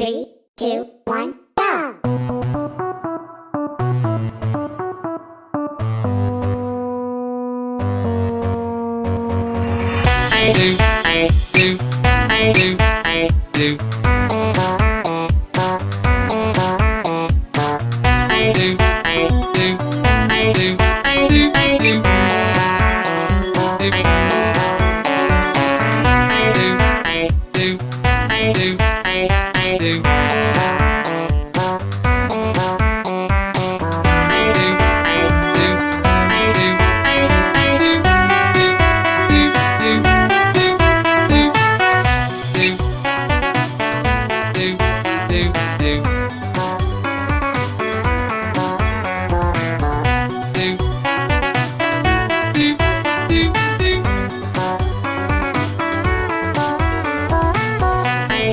Three, two, one, go! I do, I do, I do do.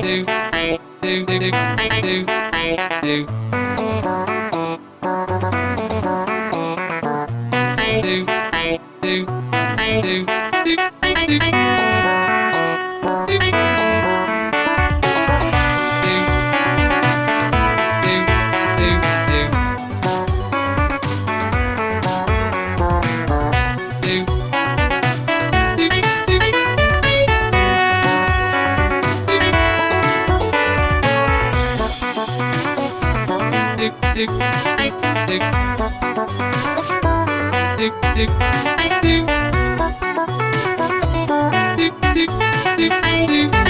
do, I do do do I do I do I do I do I do. I do.